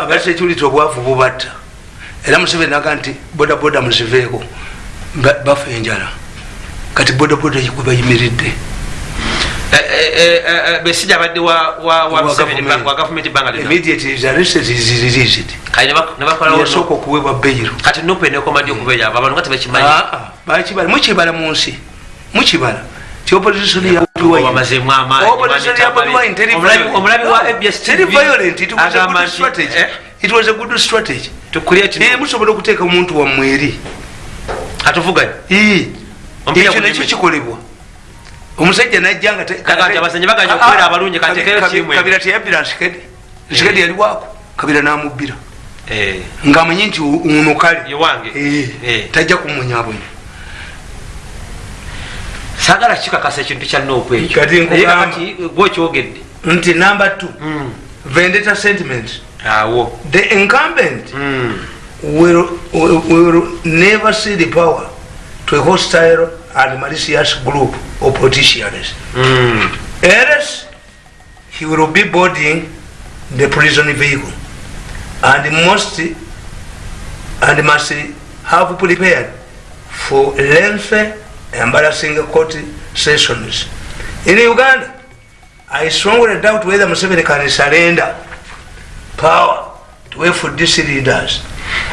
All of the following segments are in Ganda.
abasekurity obwavu bubatta. Era museveni aga nti bodaboda muziveeko bafa enjala. Kati bodaboda gwebayimiridde besija abadde yasooka okuweebwa beyiro mukibala mu nsi mukibala ti opposition ya musobola okuteeka omuntu wammwe eri ekyo nekyo kikolebwa omusajja najjangakabira teyabbira nsikedi nsikedi yaliwaako kabira namubbira ngaamanyi nti uno kale tajja kumunyabunya sagala kikakasa ekintu kya nopu ekyogekyogedde nti number t vendeta sentiment. Awo. The incumbent mm. will, will, will never see the power to a hostile and malicious group of politicians. Mm. else he will be boarding the prison vehicle. And must and must have prepared for lengthy embarrassing court sessions. In uganda i strongly doubt whether museveni can surrender power to fdc leaders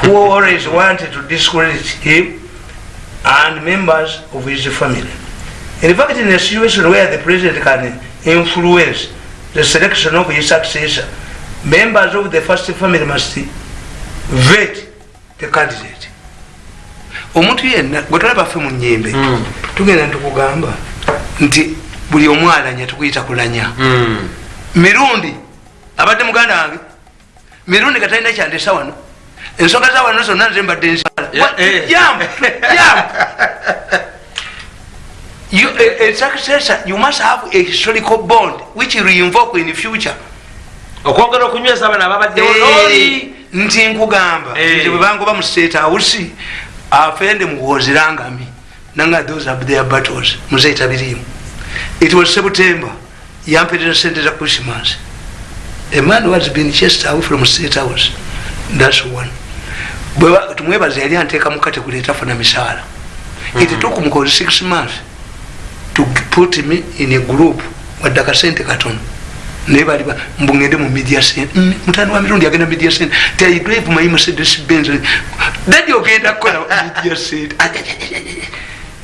who always wanted to discredit him and members of his family. In fact in a situation where the president can influence the selection of his successor members of the first family must vet the candidate omuntu yenna gwetulabafe mu nyembe tugenda ntukugamba nti buli omwalanya tukuyita kulanya. Mirundi abadde muganda wange mirundi gatalina kyandesa wano ensonga za wano zonna nze mbadde nzala a successor you must have a historical bond which you invoke in future. Okwongera okunyweza abana ababaddewo noli. nti nkugamba nti bwebangoba mu state house afende muwozirangami nanga those are their battles. Muzeita birimu it was september. Yamperera sente za christmas. A man was been chased away from state house. Thats one. Tumwebaza yali anteeka mukate kuleta funa misaala. It took mukozi six months to put me in a group. Wadde akasente katono naye bali mbugende mu media center mutani wa mirundi agenda media center ti drive my mercedes benz. Dadi ogenda kukola media center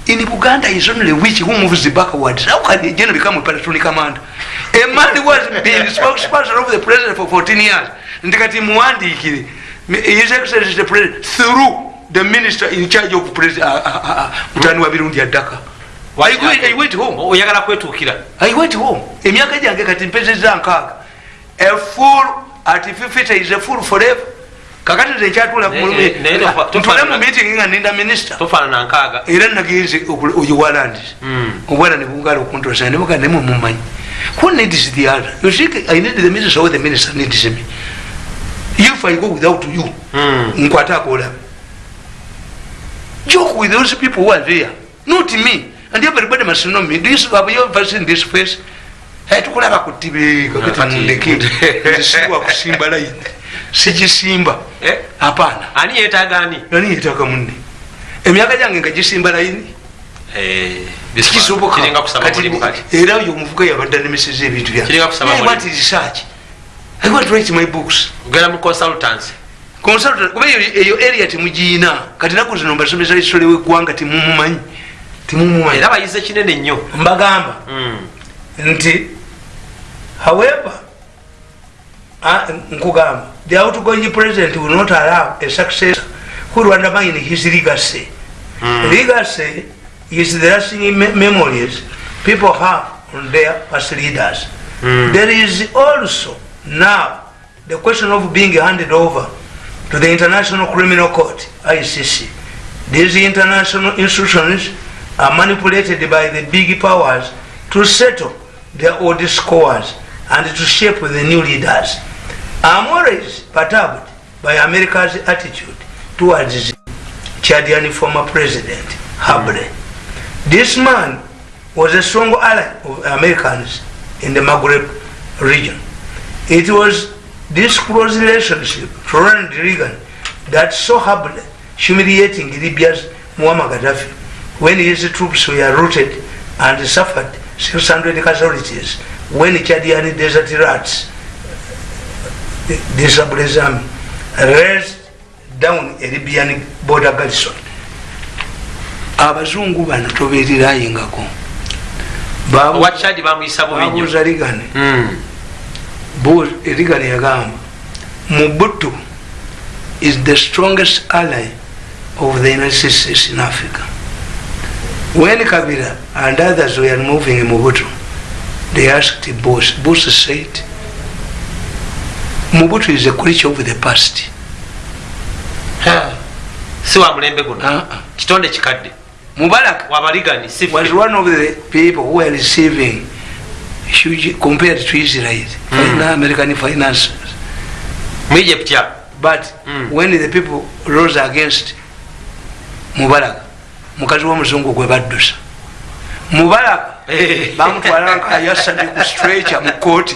in buganda is only which who moves backwards how can a general become a palatoni commander? A man was been spokesperson of the president for 14 years. Nti kati muwandiikire his excellency the president. Through the minister in charge of president mutani wa mirundi addaka oyagala kwetuukira i went home emyaka gyange kati mpezeza nkaaga a fool at 50 is a fool forever. Kakati nze nkyatulantule mu meeting nga ninda tofaanana nkaaga era nagenze oyo walandis obwana nebungala okuntosa nemuga nemwe mumanyi. Who needs the other? You see i need the minister or the minister needs me. If i go without you nkwate akolabe joke with those people who are there. Not me and everybody must know me. Do you have you ever seen this face? Tukulaba ku TV kakati mundeke nzisiwa kusimba laini sigisimba hapana. Ani yetaaga ani? Yetaaga munne. Emyaka gyange nga gisimba layini kisoboka? Era oyo omuvuga yabadde anemeseza ebintu byawatirisaki i want to write my books. Ogera mu consultancy kuba eyo area temugiina. Kati naku zino mbasomesa isole weggwanga timumumanyi era bayize kinene nnyo. Mbagamba. Nti however nkugamba the outgoing president will not allow a successor who will undermine his legacy. Mm. legacy is the lasting memories people have on their past leaders. Mm. there is also now the question of being handed over to the international criminal court icc these international institutions are manipulated by the big powers to settle their old scores and to shape the new leaders. I'm always perturbed by America's attitude towards Chadian former president, Habre. This man was a strong ally of Americans in the Maghreb region. It was this close relationship to ronald reagan that so hardly humiliating libya's muammar gaddafi when his troops were routed and suffered 600 casualties. When chadian desert rats disablis army raised down a libyan border garrison. Abazungu bano tobeerirayingako wachadi bamuyisa bubi nnyo babuuza ligane. Mm. ligane yagamba mubutu is the strongest ally of the united states in africa when kabila and others were moving in mubutu they asked bush bush said mubutu is a creature of the past. Si wa mulembe guno? Uh-uh. kitonde kikadde. Mubarak wabaligani was one of the people who were receiving huge compared to israel mm. american finances mu egypt ya? But Mm. when the people rose against mubaraka mukazi womuzungu gwe baddusa. Mubaraka Eh. bamutwala nga yasadde ku stretcher mu kooti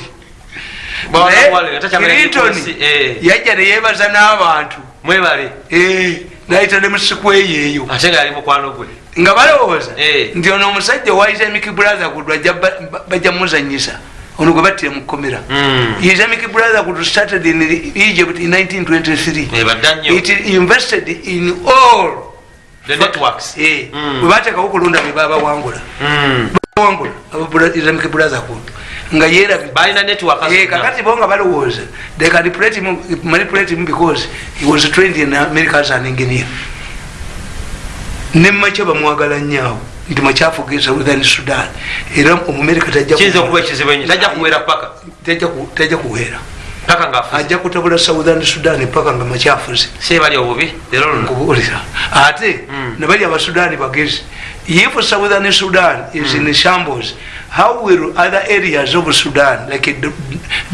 clinton eh. yajja neyebaza n'abantu. Eh, nayita ne musikweyo eyo. Nga balowooza. Nti ono omusajja owaisamic brotherhood ajja ba- ba- bajja muzanyisa ono gwe battire mu kkomera. Islamic brotherhood started in egypt in 1923 Eh, badda nnyo. It invested in all bwe bateekawo okulonda bwe babawangula bawangula aba islamic brotherhood. Nga yeerabi balina network zonna. kakati bo nga balowooza. They can manipulate him, manipulate him because he was trained in america as an engineer. Nemakyo bamwagala nnyawo nti makyafu ge southern sudan. Era omumerika tajja kiyinza ku- okuba ekizibu enyo tajja kuwera paka nga afuze ajja kutabula southern sudan paka nga makyafuze si. Bali obubi lero nkubuulira ate Mm. nebali abasudani bagezi. If southern sudan is in shambles how will other areas of sudan like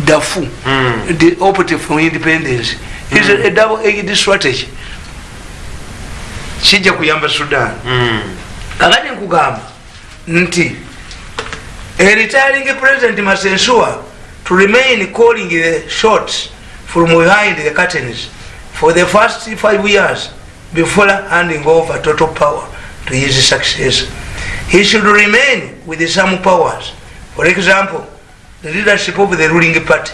dafu Mm. the operative for independence is a double aid strategy? Kijja kuyamba sudan. Mm. kakati nkugamba nti a retiring president must ensure to remain calling the shots from behind the curtains for the first five years before handing over total power to his successor. He should remain with some powers. For example, the leadership of the ruling party.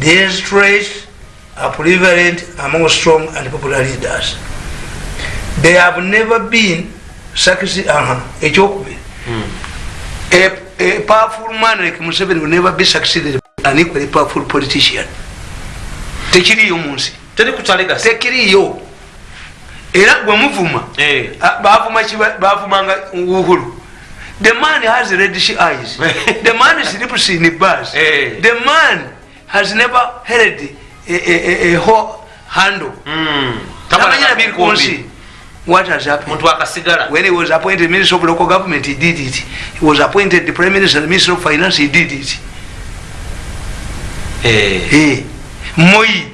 These traits are prevalent among strong and popular leaders. They have never been success- uh-huh, ekyokubiri a, powerful man like Museveni will never be succeeded by an equally powerful politician. Tekiriyo mu nsi teri kutalegasi tekiriyo era gwe muvuma. Ah, bavuma kiba- bavumanga uhuru. The man has reddish eyes. The man sleeps in bus Eh. the man has never held a, a, a, a whole handle. Tamanyira biri ku nsi what has happened? Muntu akasigala. When he was appointed minister of local government he did it. He was appointed the prime minister the minister of finance he did it. Eh. hey. moyi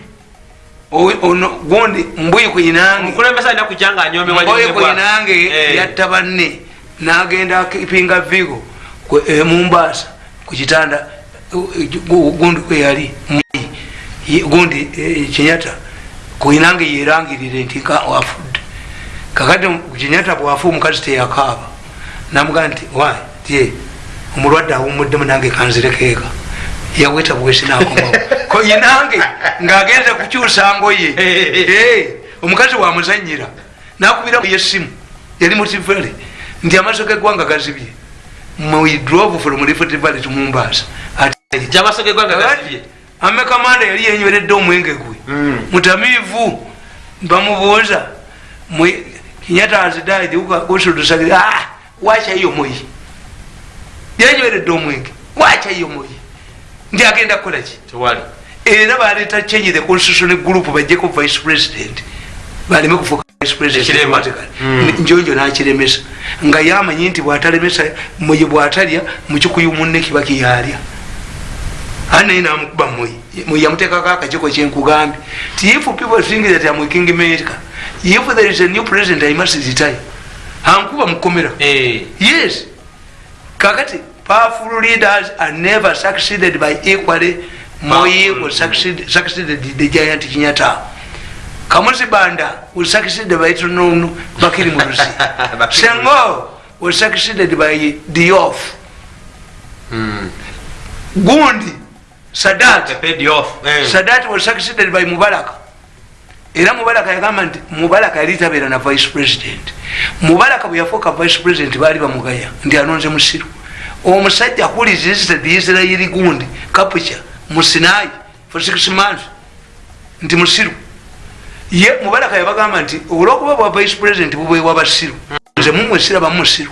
ono gundi mbuyi kuinange omukulembeze alina kujja nga anyomebwa mbuyi kuinange Eh. yatta banne. Nagenda akipinga vigo eh, mumbasa ku kitanda eh, gu- gundi kweyali Moi. Ye- gundi eh, kinyata kuinange yerangirire nti nka wafudde kakati kinyata bwafa omukazi teyakaaba namugaa nti ye omulwadde awumuddemu nange kanzirekeeka yaweta bwesi nakomawo. Koyinange ngaagenze kukyusa ngoye. Omukazi wamuzanyira nakubira yesimu yali mutivale nti amaaso geggwanga gazibye. Mwidrove from Rift Valley gasibye amekamanda yali yenyweredde omwenge gwe. Mm. mutamiivu bamubuuza kinyata has died usudusagire ah, wachayo moyi yenyweredde omwenge wachayo moyi ndi agenda kukolaki era baleeta change the constitution group bajjeko vice president. Baleme kufuuka vice president. Njonjo nakiremesa nga yamanyi nti bwatalemesa moyi bwatalya mukikuyu munne kiba kiyalya ani naye namukuba moyi moyi yamuteekako akajiko kyenkugambye ti if people think that am king america if there is a new president i must retire ankuba mukomera. Eh. yes. Kakati powerful leaders are never succeeded by equally moyi was succeed- succeeded the giant kinyata kamuzi banda was succeeded by tununu bakiri murusi. Sengo was succeeded by diof Mm. gundi sadat. Eh. sadat was succeeded by mubaraka era mubaraka yagamba nti mubaraka yali tabeera na vice president. Mubaraka bwe yafuuka vice president baali bamugaya nti anonze musiru. Omusajja who resisted israeli gundi kapucha mu sinai for six months nti musiru. Ye mubaraka yabagamba nti olwokuba bwa vice president bubwewa basiru nze mumwe sirabamu musiru.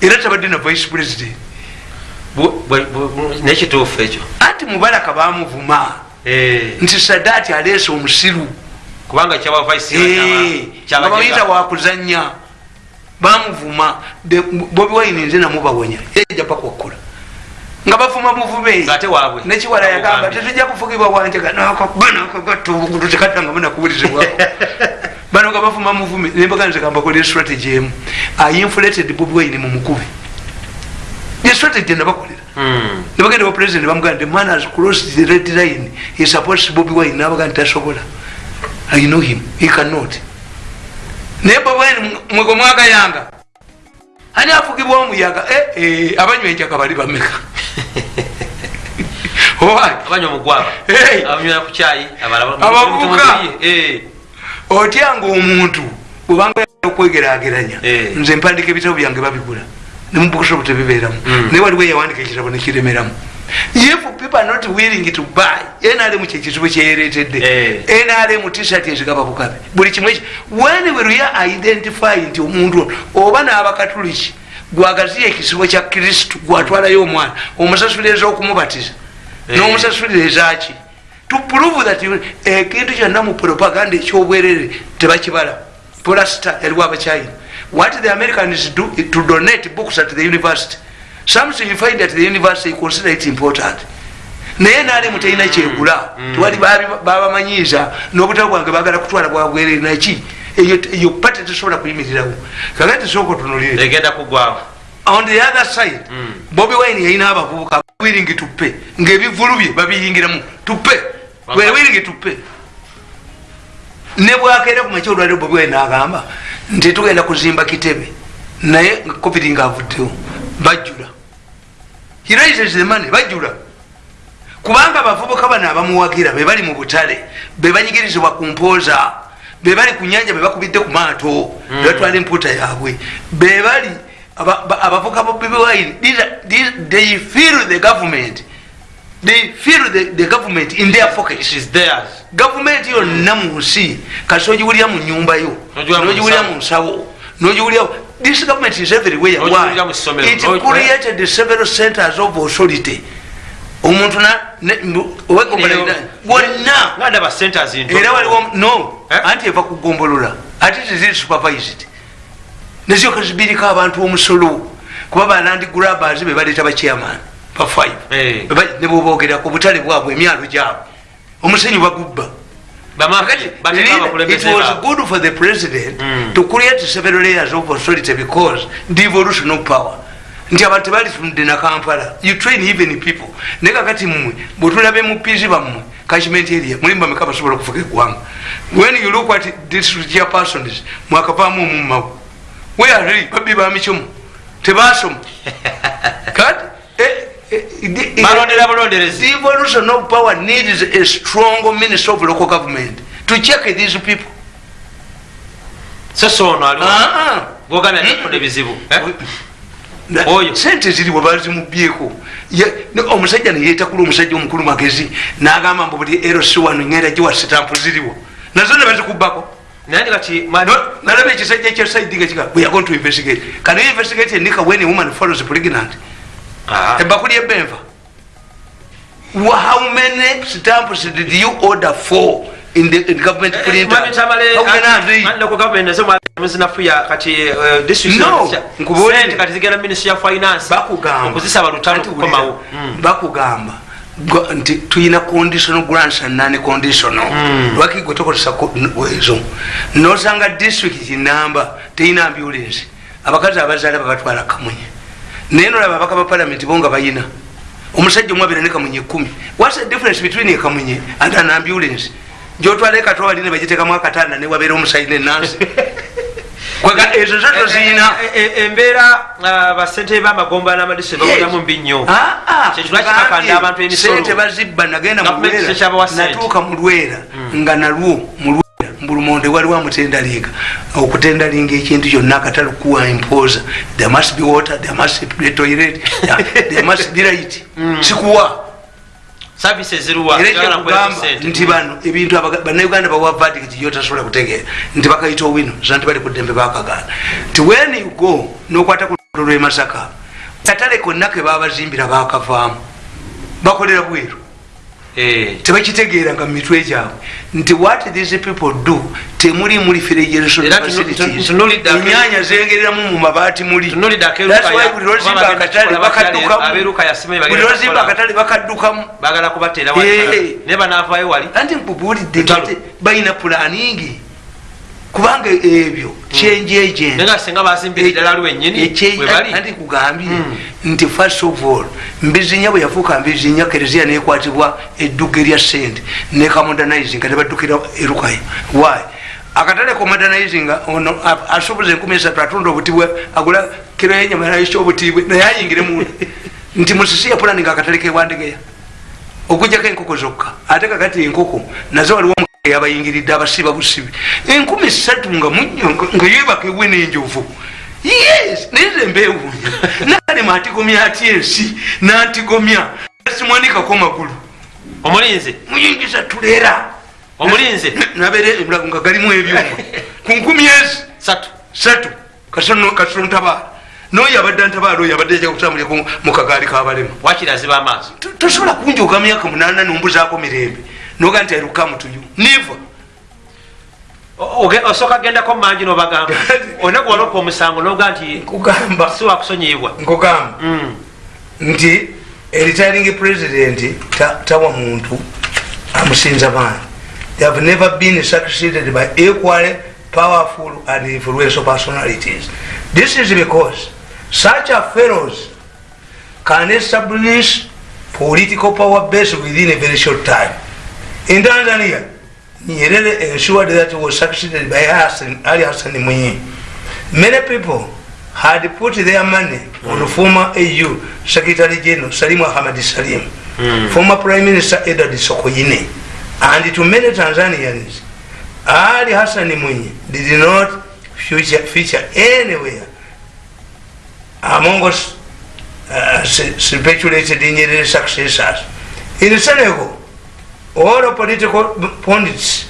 Era tabadde na vice president. Nekituufu ekyo? Anti mubaraka bamuvuma. Eh. nti sadati aleese omusiru kubanga kyaba vice Eh, wakuzanya bamuvuma. Bobi wine nze namubawonya yajja pakwakula nga bafuma buvume nekiwala yagamba tetujja kufugibwa wanjagagattubugututekatanga munakubulirizibwako bano nga bafuma muvume nembaganze kambakolera strategy emu. Ayinfulated bobi wine mumukube ye strategy nabakolera Mm. nebagenda ba president bamugamba the man has crossed the red line. He supports bobi wine. Nabaga nti tasobola i know him. He cannot. Naye bobi wine mwego mwagayanga ani afugibwa omuyaga? Eh, eh, abanywa enjaka bali bameka? Abavubuka. Eh. otyanga omuntu bwebanga okwegerageranya nze mpandika ebitabo byange babigula nemubukusobo tebibeeramu Mm. naye waliwo eyawandika ekitabo nekiremeramu if people are not willing to buy nrm kyekizibu kyeyeretedde Eh. nrm tsat ezigaba bukabe buli kimu eki when will you identify nti omuntu ono oba n'abakatuliki gwagaziya ekisibo kya kristu gwatwalayo omwana omusasulira okumubatiza Eh. n'omusasulira ezaki to prove that ekintu kyonna mu propaganda ekyobwerere tebakibala polasta yaliwo abacyina what the americans do to donate books at the university. Something you find at the university you consider it important. Naye nalemu terina kyegula. Tewali babi- babamanyiiza n'obutabo bwange bagala kutwala bwabwerere naki. Eyo pate tesobola kuyimirirawo kakati sooka otunulire egenda kugwawo. On the other side bobi wine yalina abavubuka. Wiringi tuppe. Ngaebivulu bye babiyingiramu. Tuppe. Wewiringi tuppe ne bwakeera ku makya olwaliro bobi wine agamba nti tugenda kuzimba kitebe naye covid nga avuddewo bajjula money bajjula. Kubanga abavubuka bano abamuwagira be bali mu butale be banyigirizibwa ku mpooza be bali ku nyanja be bakubidde ku maato be batwala empuuta yaabwe be bali aba- ba- abavubuka ba Bobi Wine, these are- these- they feel the government they feel the, the government in their pockets is theirs gavumenti yonna mu nsi kasi ogiwulira mu nyumba yo N'ogiwulira mu nsawo. nogiwulira this government is everywhere. Why? it created several centers of authority. Omuntu wonna. Waliwo no. Eh? anti eva kugombolola ate teziri supervised. Nezioka zibiriko abantu omusolo. Kuba balandi grabers be baleeta bachairman ba 5 Eh. nebwobogerako butale bwabwe emyalo gyabwe omusenyu bagubba. It was good for the president Mm. to create several layers of authority because devolution of power. Nti abantu tebalitunde na kampala you train even people. Naye kakati mmwe bwetulaba emupizi bammwe kachiment area mulimu bameka basobola okufuka eggwanga. When you look at district chairpersons mwakavaamu omummawo weari babbi bamikimu tebasoma. Kati balondera bulonderezi the evolution of power needs a strong minister of local government to check these people so so ono aliwo Ah, ah. ntifuna ebizibu eh? Oyo. sente ziriwe bazimubyeko Ye- ne- omusajja neyetakula omusajja omukulu magezi nagamba mbu buli erosi wano ngenda giwa sitampu ziriwo nazo ne bazikubbako naye ndi kati ma- No, nalaba ekisajja kyesaidiga kiga we are going to investigate can you investigate a nika when a woman follows pregnant. Ebakuli ebenva how many stamps did you order for in the, in the government Eh, printer? how can I ati- read? ati local government nazo mwami zinafuya kati eh, district No, zina- nkubuulire. Sente kati zigenda ministry ya finance. Okuzisaba lutalo kukomawo bakugamba. Gwa- nti tuyina conditional grants and non conditional Mm. lwaki gwe tokozesa ezo nosanga district namba teyina ambulance abakazi abazaala babatwala kamunye naye nolaba abaka ba palamenti bo nga bayina. Omusajja omwabira ne kamunye ekumi whats the difference between ekamunye and an ambulance? Gyotwala ekatwali ne bagitekamu akatanda newabeera omusayi nenansi Kwega, ezo zoto ziyina. E- e- embeera ah, basente bamagomba n'amadisi bakolamu mbi nnyo Ah, ah, Kye kiba kikakanda abantu emisolo. sente bazibba nagenda mu Gavumenti Lwera, tekyabawa sente. natuuka mu lwera nga nalwo mu lwera mbulumonde waliwo amutendaliika okutendalinga ekintu kyonna akatale kuwa imposa there must be water there must be toilet there must be light. Sikuwa. Kyekugamba sente. nti bano ebintu bannayuganda bawa verdict gyotasobola kutegeera nti bakayita owino sa nti bali ku ddembe bakaganda nti when you go nokwata ku luguudo lw'e masaka katale konna ke babazimbira bakavaamu bakolera bweru Eh, tebakitegeeranga mu mitwe gyabwe. Nti what these people do temuli muli Era tunu- tunu- tunulidde ake- enyanya zengereramu mu mabaati muli. Tunuulidde akeeruka That's why ya- buli lwozimba kuba bagenda akatale bakaddukamu. Eh. anti nkubuulidde balina pulaningi kubanga ebyo lwe ennyini Ekye- bwe bali. anti kugambye nti first of all mbizinya bwe yafuuka mbizinya kereziya nekwatibwa edduka erya sente nekamodernising nga tebaddukira erukaya why? Akatale komodernising ono a- asoboza enkumi esatu atunda obutibwe agula kiro yenyama ekyobutibwe naye ayingire munda. Nti musisi yapulaninga akatale kewandegeya okujjako enkoko zokka. Ate kakati enkoko nazo waliwo omukazi yabayingiridde abasiba busibi. Enkumi satu nga munyo nga yebaka ewe n'enjovu. Yes naye ze mbeewuunya. Nalema atigomya atya ensi? N'antigomya. Simwanikako magulu. Omulinzi muyingiza tuleera omulinzi nabeere emulago nga galimu ebyuma. Ku nkumi ezi satu. kasino ntabaala. Noyo abadde ntabaala oyo abadde ajja kutambulira ku- mu kagaali kabalema wakiraziba amaaso To- tosobola kunjoga myaka munana nombuzaako mirembe noga nti aruka mutuyu niva O- oge- osooka gendako mumangi nobagamba. Olina gwalopa omusango noga nti nkugamba si wakusonyiyibwa nkugamba. Nti eretiring president ta- tawa muntu amusinza baana they have never been succeeded by equally powerful and influential personalities. This is because such a fellows can establish political power base within a very short time in tanzania nyerere ensured that was succeeded by Hassan, ali hassan mwinyi. Many people had put their money on former au secretary general salim ahmad salim. Former prime minister edward sokoine. And to many tanzanians ali hassan mwinyi did not feature, feature anywhere among us uh, speculated in Nyerere successors. In Senegal, all political pundits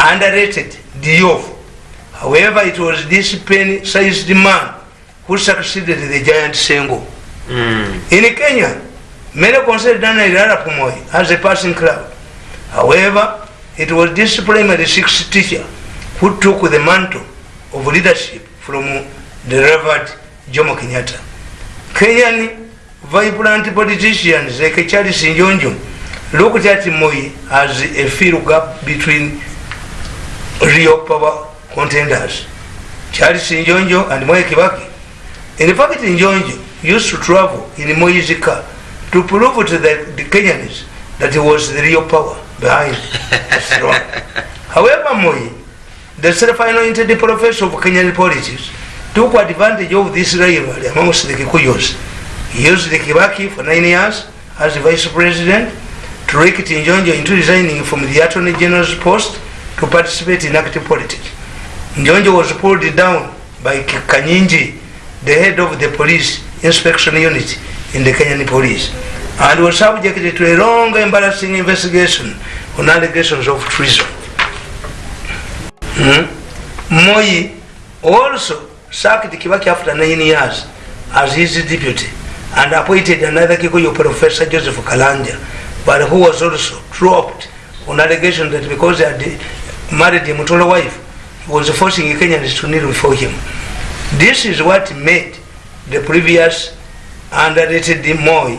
underrated Diouf. However, it was this pen-sized man who succeeded the giant Sengo. Mm. In Kenya, many considered Daniel Arap Moi as a passing cloud. However, it was this primary six teacher who took the mantle of leadership from the Reverend Jomo Kenyatta. Kenyan vibrant politicians like Charles Njonjo looked at Moi as a fill gap between real power contenders. Charles Njonjo and Moi Kibaki. In fact, Njonjo used to travel in Moi's car to prove to the, the Kenyans that he was the real power behind. However, Moi, the self-anointed professor of Kenyan politics, took advantage of this rivalry amongst the Kikuyos. He used the Kibaki for nine years as the vice president to Njonjo into resigning from the attorney general's post to participate in active politics. Njonjo was pulled down by Kanyinji, the head of the police inspection unit in the Kenyan police, and was subjected to a long, embarrassing investigation on allegations of treason. Hmm? Moi also sacked Kibaki after nine years as his deputy and appointed another Kikuyu professor, Joseph Kalanja, but who was also dropped on allegation that because he had married a Mutola wife, he was forcing Kenyans to kneel before him. This is what made the previous underrated Moi,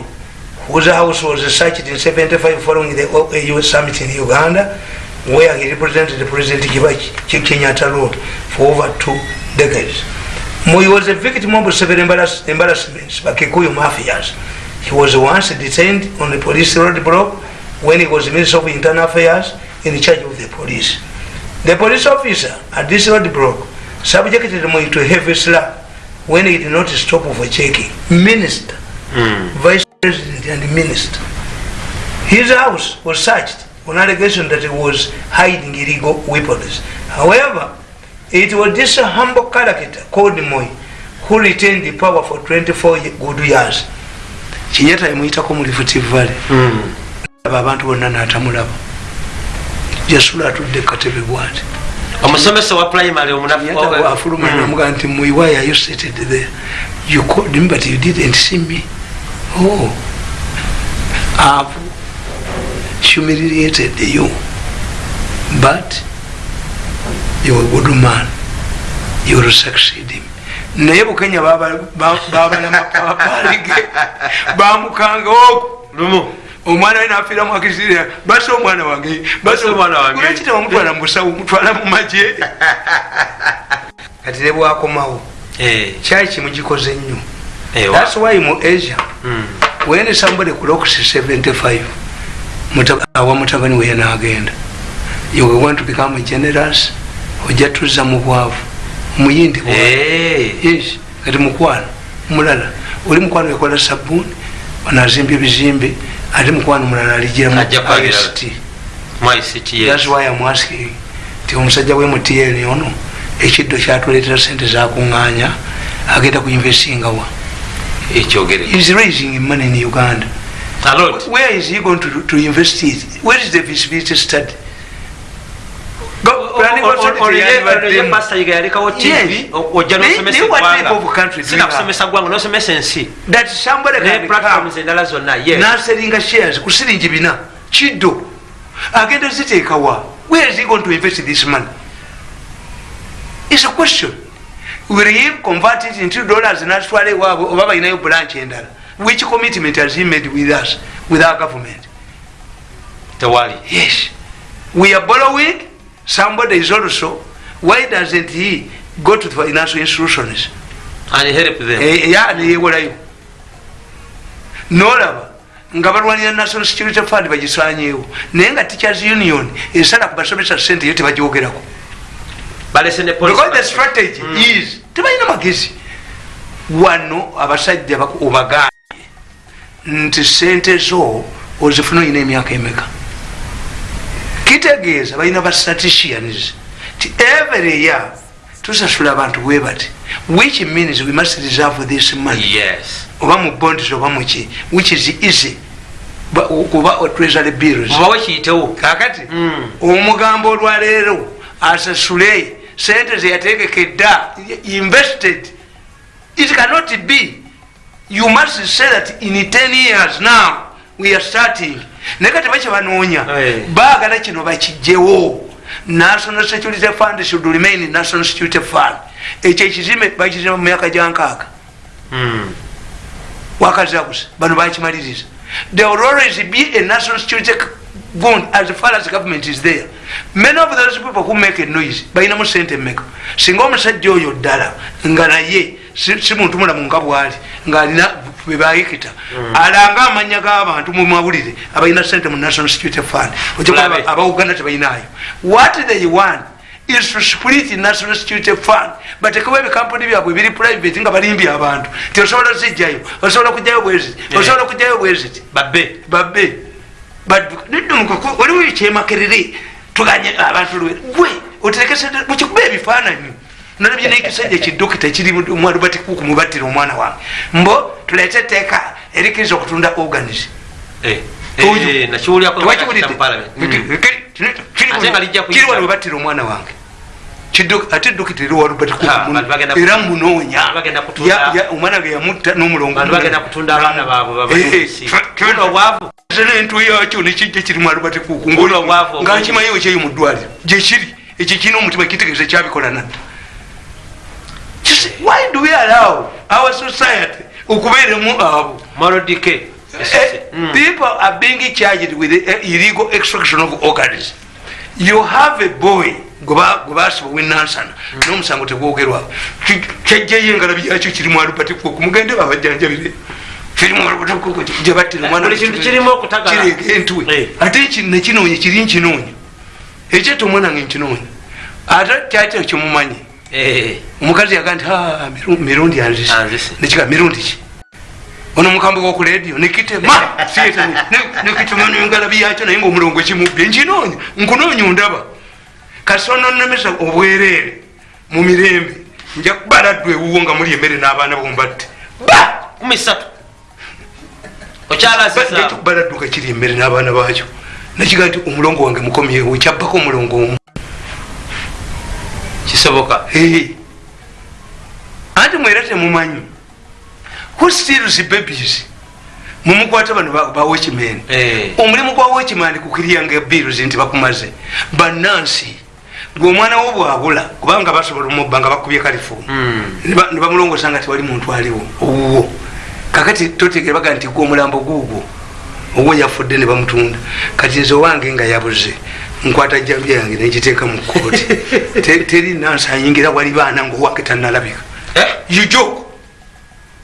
whose house was searched in 75 following the OAU summit in Uganda, where he represented the President Kibaki Kenyatta rule for over two decades. Moi was a victim of several embarrass- embarrassments by Kikuyu mafias, he was once detained on the police road block when he was minister of internal affairs in charge of the police. The police officer at this road block subjected him to a heavy slap when he did not stop for checking. Minister. Mm. vice president and minister. His house was searched on allegation that he was hiding illegal weapons. However it was this humble character called moy who retained the power for 24 ye- good years kinyata yamuyitako mu lifuti valley. Mm. aba abantu bonna natamulaba. Jasula atudde katebe bwati. Omusomesa wa primary omunafu- afuluma Mm. namuga nti moy why are you seated there? You called me but you didn't see me. Oh. I've humiliated you. But you're a good man. You'll succeed him naye bukenya babalamapapalige bamukanga oku lumu. Omwana we nafiira mwakisirira basa omwana wange lwaki tewamutwala musawo mutwala mu maje kati nebwakomawo Eh, kyali kimu gikoze nnyo. Ewa. thats why mu asia Mm. when somebody clocks 75 muta- awa mutabani we yanagenda you going to become generous ojja tuzza mu bwavu muyindi yes kati mukwano mulala. Oli mukwano yakola sabuni onazimba ebizimbe ate mukwano mulala aligiramu Ajja kwagira. ICT. Mu ICT, yes. That's why I'm asking ti omusajja we mutn ono ekiddo kyatuleetera sente zakuŋŋaanya agenda kuinvestinga wa? Ekyogere. Is raising money in uganda. Where is he going to, to invest it where is the visibility study of country do you sinakusomesa gwanga nosomesa ensi platforms endala zonna naseringa shares ku siringi bina kiddo agenda ziteekawa where is he going to invest this money? Is a question. Will he convert it into dollars natwala ewaabwe oba balinayo branch endala which commitment has he made with us with our government? Tewali yes. We are borrowing somebody is also why doesn't he go to the financial institutions and help them. Eh, ya neyewolayo nolaba nga balwanira national security fund bagisanyeewo naye nga teachers union esala kubasomesa sente yo tebagyogerako because the strategy is tebalina magezi. Wano abasajja obagambye nti sente zo ozifuna olina emyaka emeka kitegeeza balina ba statisticians. Ti every year tusasula abantu bwe bati which means we must reserve this money? Yes. Oba mu bonds oba muki which is easy. Ba- kuba treasury bills. Mubawe kiyitewo kakati Mm. omugambo olwaleero asasule sente zeyategekedda invested. It cannot be. You must say that in 10 years. Now we are starting naye kati bakyebanoonya Hey. baagala kino bakijjewo national security fund should remain national security fund. Ekyo ekizimbe bakizimba mu myaka gyankaaga Mm. wakazabusa bano bakimaliriza. There will always be a national security bond as far as government is there. Many of those people who make a noise balinamu sente mmeka? Singa omusajja oyo ddala nga naye si muntu mulamu nga bwali ngaalina bebayikita alanga amanya g'abantu mu mawulire abalina sente mu national security fund. Mulabe. abauganda tebalinayo what they want is to split national security fund. Batekawo ebikampuni byabwe biri private nga balimbye abantu. Ti osobola zijjayo osobola kujjayo bweziti Yeah. osobola kujjayo bweziti. Babe babbe. Waliwo ekyemakerere? Tuganye abantu lwe. Gwe oterekese mukikuba ebifaananyi nolabye nekisajja kidokita kiri mwalubati kuku mubattira omwana wange. Mbo tuleete etteeka erikiriza okutunda organis Eh, eh. Mm. Nga lijja kiri wano webattira omwana wange. Ate dokita eri walubati Ah, bantu bagenda ku- era munoonya. Omwana ge yamutta n'omulongo entu yakyo nekijja kirimu alubati kuku. Guno obwavu nga nkimanyi ekyeyo mu ddwaliro. Gyekiri ekyo kirina omutima kitegeeza kyabikola natta Just why do we allow our society okubeeramu abo morodike Eh, people are being charged with eh, illegal extraction of organs. You have a boy gwebasiba wenansana n'omusango tegwogerwako kyajjayo engalabi yakyo kirimu alubati kuku. Mugende babajjanjabire Buli kintu kirimu okutagala. kireka entwe. Eh. ate eki nekinoonya kiri nkinoonya ekyeto omwana nge nkinoonya ate kyakyo kimumanyi Eh, omukazi yaga nti "Ah, miru- mirundi Anzise. anzise. Nekiga mirundi ki? Ono mukambe woku lediyo nekitema nekitema nengalabi yakyo naye nga omulongo kimubye nkinoonya nkunoonya ondaba. Kasi ononemesa obwereere mu mirembe nja kubaladdu ewuwo nga muli emmere n'abaana bombatte ba! Kumi satu. Okyalazisa baladduka kiri emmere n'abaana baakyo. Nakiga nti omulongo wange mukomyewo kyabbako omulongo omu kisoboka anti mwera temumanyi who steals babies? Mumukwata bano bawekimani Eh. omulimu gwa wekimani kukiryanga bills nti bakumaze. Banansi ngaomwana wo bwabula kubanga basobola omubba nga bakubye kalifu Mm. nebamulongosa nga tewali muntu aliwo. Owuwo. Kakati totegere baga nti gwe omulambo guugwo ogwo yafudde ne bamutunda. Kati nze owange nga yabuze nkwata jambi yange negiteeka mu kooti Te- teri nansi ayingira wali baana ngaowange tanalabika Eh? yujoko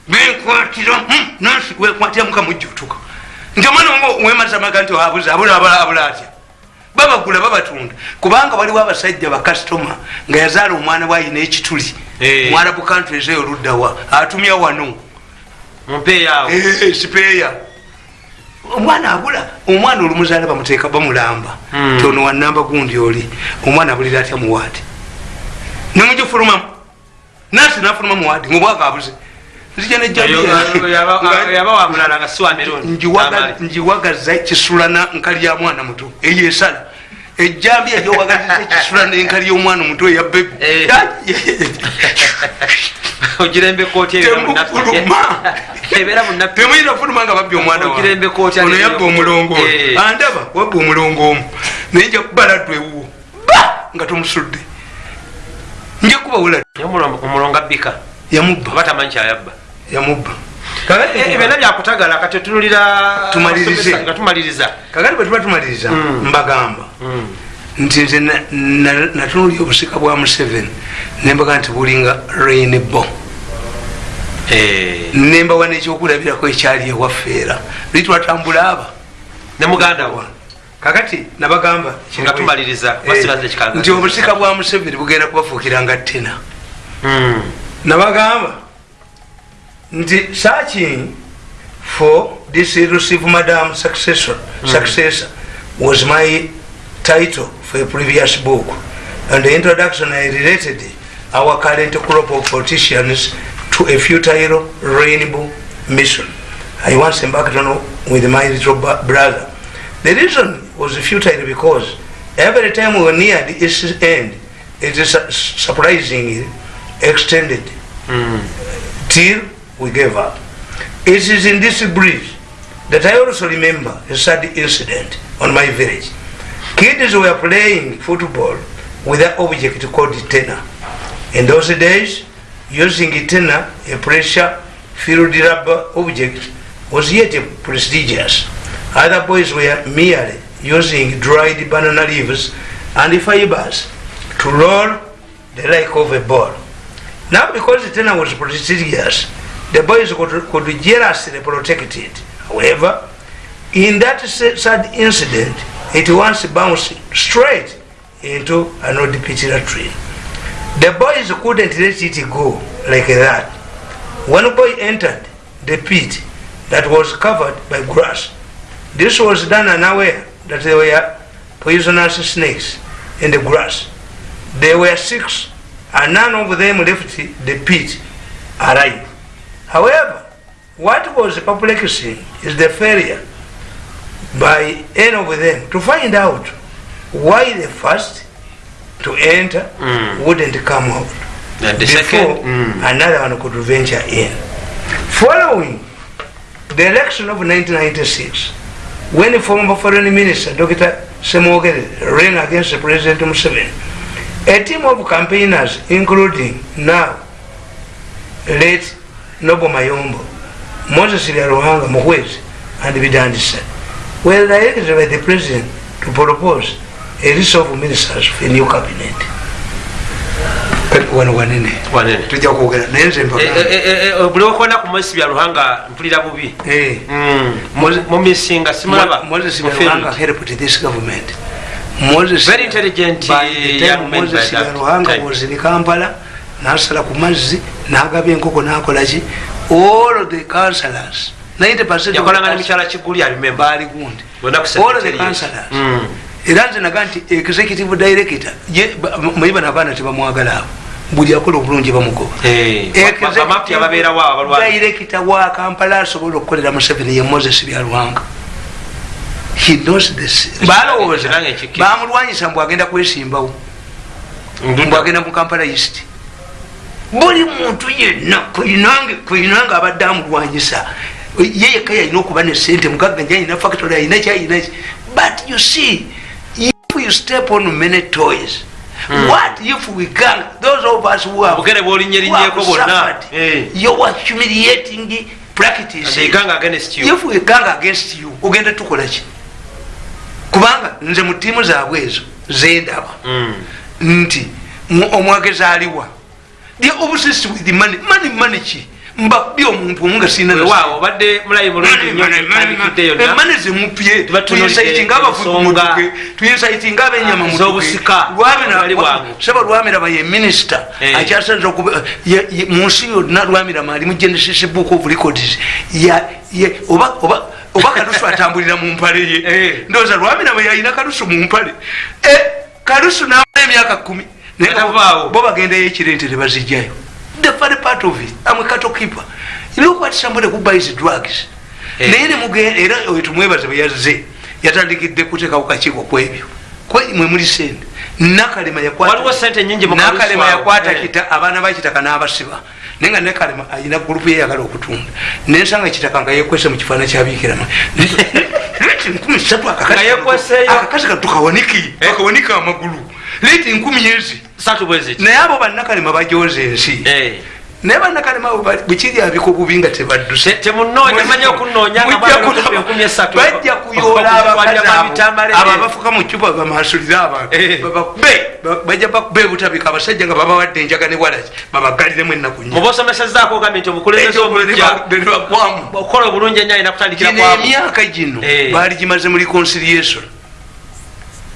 benkwatira hmm, nansi wekwatira mukamujjutuka nti omwana wange wemaza amaga nti abuze abula abula abula atya? Babagula babatunda. Kubanga waliwo abasajja bakasitoma nga yazaala omwana waayina ekituli. Eh. mwarabu countries eyo oluddawa atumya wano. Mumpeeyaawo Eh, sipeeya omwana abula omwana olumuzaala bamuteeka bamulamba. Hmm. kyono wanamba gundi oli omwana abulira atya muwaadi? Nemugifulumamu nasi nafuluma muwaadi ngaobwaga abuze. Nzija yaba wamulala nga siwa mirundi njiwagaza kisulana nkali ya mwana muto eyesala ejambi eryowagaziza ekisulana enkali y'omwana omuto eya bebi ogirembe kooti temufuluma ebeera munappi temuyina fuluma nga babbi omwana ono yabba omulongo. Eh. andaba wabba omulongo omu. Naye nja kubaladdu ewuwo. Ba! Nga tomusudde. Nja kubawula omulongo abbika yamubba. Yamubba byonna byakutagala kati nga tumaliriza. Kakati bwe tuba tumaliriza Mm. mbagamba. Nti nze na- na- natunulya obusika bwa museveni nembaga nti bulinga rainbo nembawa nekyokulabirako ekyali ewaffeera luli twatambula aba. Ne muganda we kakati nabagamba Eh, nti obusika bwa museveni bugenda kubafuukira nga tena Mm. nabagamba nti searching for this elusive madam successor, successor was my title for a previous book. And the introduction i related our current crop of politicians to a futile rainbow mission. I once embarked on with my little brother. The reason was futile because every time we were near the its end it is surprisingly extended. Mm. till we gave up. It is in this breeze that I also remember a sad incident on my village. Kids were playing football with an object called tenor. In those days, using tenor, a pressure filled rubber object, was yet prestigious. Other boys were merely using dried banana leaves and fibers to roll the like of a ball. Now, because tenor was prestigious, the boys could, could jealously protect it. However, in that sad incident, it once bounced straight into an old pitcher tree. The boys couldn't let it go like that. One boy entered the pit that was covered by grass. This was done unaware that there were poisonous snakes in the grass. There were six, and none of them left the pit alive. However, what was perplexing is the failure by any of them to find out why the first to enter Mm. wouldn't come out And the before second, mm. another one could venture in. Following the election of 1996, when former foreign minister Dr. Semogere ran against President Museveni, a team of campaigners, including now late Nobo Mayombo, Moses Ruhanga Mukwezi, and Bidandisa, were directed by the president to propose a list of ministers for a new cabinet. wano wanene wanene tujja kwogera naye nze Eh, mpaga eh, eh, eh, buli okwenda ku mwesi bya luhanga mpulira bubi Eh. Mm. Mu- mumisinga simulaba Moses helped this government. Moses Very intelligent, young man by that time. was in Kampala nasala ku mazzi n'agaba enkoko n'akolaki all of the councillors 90% yakolanga ne mukyala kiguli alimemba baali gundi. Bonna ku all of the secretariat. councillors Mm. era nze naga nti executive director ye- ba- muyi bano abaana tebamwagala abo buli akola obulungi bamugoba. Director wa kampala asobola okukolera museveni ye moses byalwanga. He knows this. balowooza bamulwanyisa mbw agenda kwesimbawo. Nduta. mbwagenda mu kampala east buli muntu yenna kuyinanga abadde amulwanyisa ye yekka yalina okuba ne sente mugagga nje alina factory alina kyalina ki but you see if you step on many toys what if we gang those of us who have, who linnyeeko bonna. suffered Eh. your humiliating practices They gang against you. if we gang against you ogenda tukola ki kubanga nze mu ttiimu zaabwe ezo zendaba Mm. nti omwagezi aliwa the obsessed with money money money ki? Mbabye omuntu omu nga sina. weewaawo obadde mulayi mulungi nnyo tandikidde yonna. emane zemupye ku ensonga mutuke. Tuyinsayitinga abenyama mu Ez'obusika. Bali bwangu. saba lwamiraba ye minisita Eh. ye- ye- mu nsi yonna lwamirama ali mu genesis book of records. Ye- oba kalusu atambulira mu mpale ye. Eh. ndowooza lwamirama yalina kalusu mu mpale. Eh, kalusu namala emyaka kumi bo- bagendayo ekirente tebazijjayo the funny part of it I'm a cattle keeper you look what somebody who buys drugs Eh. naye era oyo tumwebaze bwe yazze yatandikidde kuteekawo kakiiko kwebyo. Kwe- mwe muli sente. Nakalema yakwata- Eh. kita abaana bakitaka n'abasiba. Naye nga nekalema alina gurupu ye yagala okutunda. Nensanga kitaka nga yekwese mu kifaana kyabiikiramu leti nkumi satu akakazi katukawaniki akawanika amagulu. Leti nkumi ezi naye abo bannakalema bajoza ensi Eh. naye bannakalema abo bwekiryabika obubi nga tebadduse Te- temunoonya manya okunoonya nga Mujja bwana kulaba- enkumi esatu. bajja kuyoola Okutwalira abakazi abo babitambale. abo abafuka mu cupa bamasulire abantu Eh. bajja bakube butabika abasajja nga babawadde enjaga ne walaki babagaliremu ennaku nnya muba osomesezaako ogambye nti obukulembeze omujja nebagwamu okukola obulungi ennyo alina kutandikira gino kwamu emyaka gino Eh. baali gimaze mu reconciliation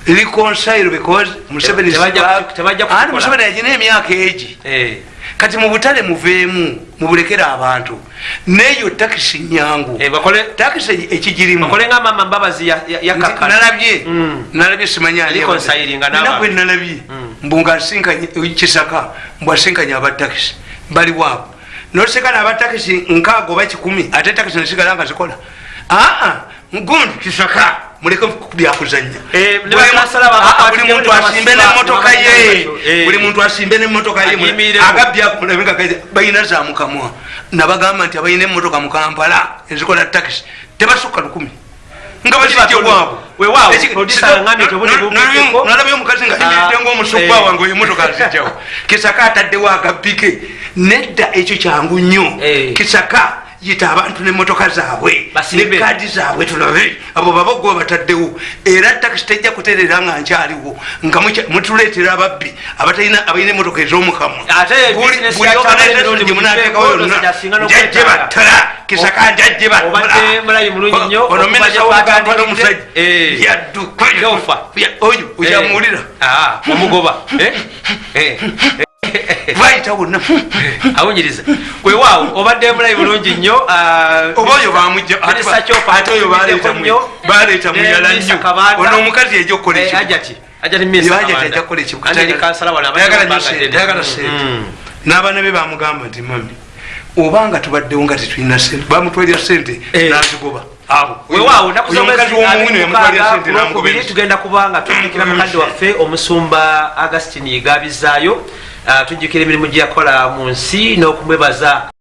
reconcile because museveni andi museveni yagina emyaka egi? Eh. kati mu butale muveemu mubulekere abantu neyo takisi nyangu. Eh, takisi ekigirimu. bakole nga mama mbabazi ya- ya- Nti yakakana nalabye. Mm. nalabye simanyi ani Reconciling abadde. n'abantu. Nina gwe nalabye. Mm. mbu nga kisaka mbu asinkanye abatakisi bali waabo. Nosekana abatakisi nkaaga oba kikumi ate takisi nesigala nga zikola. Aa gundi kisaka muleke byakuzanya Eh, Buli bakasala Ah, bakakwatira buli muntu asimbe nemotoka ne ye. babasiba. Eh. buli muntu asimbe nemotoka ye. Agabyakulabika balina zamukamwa nabagamba nti abalina emotoka mu kampala ezikola takisi tebasukka lukumi. Nga nalabye omukazi nga Ah, yimiridde ngaomusugwa eh. wange emotoka azijjawo kisaka ataddewo agapike nedda ekyo kyangu nnyo. Kisaka yita abantu nemotoka zaabwe nekadi zaabwe tulabe abo babagwa bataddewo era takisi tejja kuterera nga nkyaliwo nga mutuleetera ababbi abalina emotoka ez'omukamwa Ate Buli- business buli ya organization Chamberlain gye mu munateekawo kiteeko, yonna kyasinga njajje n'okwetaaga. battala kisaka njajje battala Obadde mulayi mulungi nnyo, ono okuva minisita gye wakampala twatandikidde. omusajja Eh. yadduka oyo ojamuwulira Ah, omugoba Eh? Eh. Bayita wonna awunyiriza kwewaawo obadde mulayi bulungi nnyo ah, oba oyo bamujja Minisita Chopper ate oyo baleeta muyala nnyo. Kabanda. ono omukazi yajja okukola Eh, ekibuga ajati ajati minisita Yajja Kabanda. ajja kukola bbanga sente, n'abaana be bamugamba nti mami obanga tubaddewo nga tetulina sente bamutwalira sente Eh. nazigoba namugoba nakubiri tugenda kuba nga tujjukira mukadde waffe omusumba agustin yegabizaayo tujjukira emirimu gye yakola mu nsi n'okumwebaza